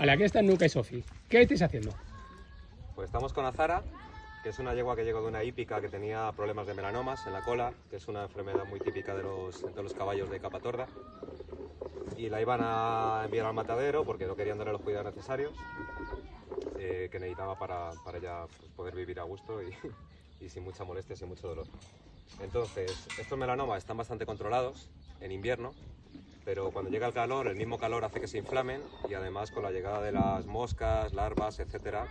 Vale, aquí están Nuca y Sofi. ¿Qué estáis haciendo? Pues estamos con Azara, que es una yegua que llegó de una hípica que tenía problemas de melanomas en la cola, que es una enfermedad muy típica de los, de los caballos de capa torda. Y la iban a enviar al matadero porque no querían darle los cuidados necesarios eh, que necesitaba para, para ella pues, poder vivir a gusto y, y sin mucha molestia, sin mucho dolor. Entonces, estos melanomas están bastante controlados en invierno, pero cuando llega el calor, el mismo calor hace que se inflamen y además con la llegada de las moscas, larvas, etcétera,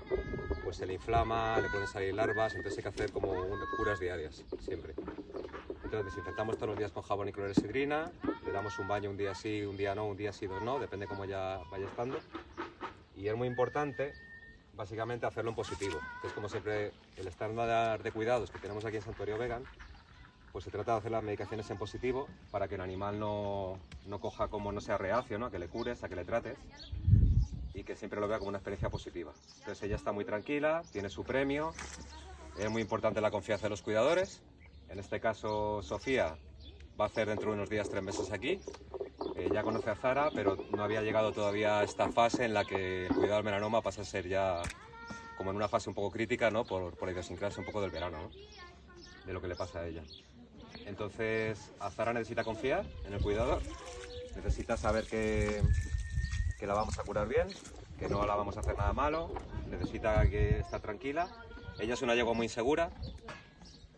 pues se le inflama, le pueden salir larvas, entonces hay que hacer como curas diarias, siempre. Entonces desinfectamos todos los días con jabón y clorexidrina, le damos un baño un día sí, un día no, un día sí, dos no, depende cómo ya vaya estando. Y es muy importante, básicamente, hacerlo en positivo, que es como siempre el estándar de cuidados que tenemos aquí en Santuario Vegan, pues se trata de hacer las medicaciones en positivo para que el animal no, no coja como no sea reacio, ¿no? a que le cures, a que le trates y que siempre lo vea como una experiencia positiva. Entonces ella está muy tranquila, tiene su premio, es muy importante la confianza de los cuidadores. En este caso, Sofía va a hacer dentro de unos días tres meses aquí. Eh, ya conoce a Zara, pero no había llegado todavía a esta fase en la que el cuidado del melanoma pasa a ser ya como en una fase un poco crítica, ¿no? Por, por la idiosincrasia un poco del verano, ¿no? De lo que le pasa a ella. Entonces, a Zara necesita confiar en el cuidador, necesita saber que, que la vamos a curar bien, que no la vamos a hacer nada malo, necesita que estar tranquila. Ella es una yegua muy insegura,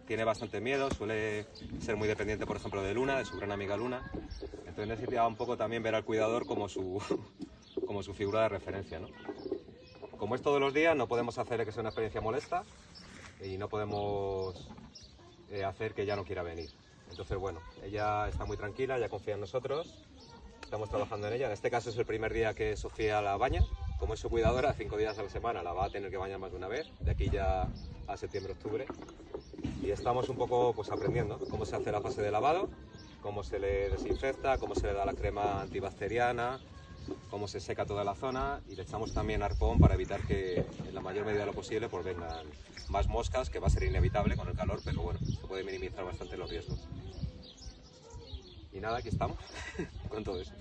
tiene bastante miedo, suele ser muy dependiente, por ejemplo, de Luna, de su gran amiga Luna. Entonces necesita un poco también ver al cuidador como su, como su figura de referencia. ¿no? Como es todos los días, no podemos hacer que sea una experiencia molesta y no podemos eh, hacer que ella no quiera venir. Entonces, bueno, ella está muy tranquila, ella confía en nosotros, estamos trabajando en ella. En este caso es el primer día que Sofía la baña. Como es su cuidadora, cinco días a la semana la va a tener que bañar más de una vez, de aquí ya a septiembre-octubre. Y estamos un poco pues, aprendiendo cómo se hace la fase de lavado, cómo se le desinfecta, cómo se le da la crema antibacteriana, cómo se seca toda la zona y le echamos también arpón para evitar que en la mayor medida de lo posible pues vengan más moscas, que va a ser inevitable con el calor, pero bueno, se puede minimizar bastante los riesgos. Y nada, aquí estamos con todo eso.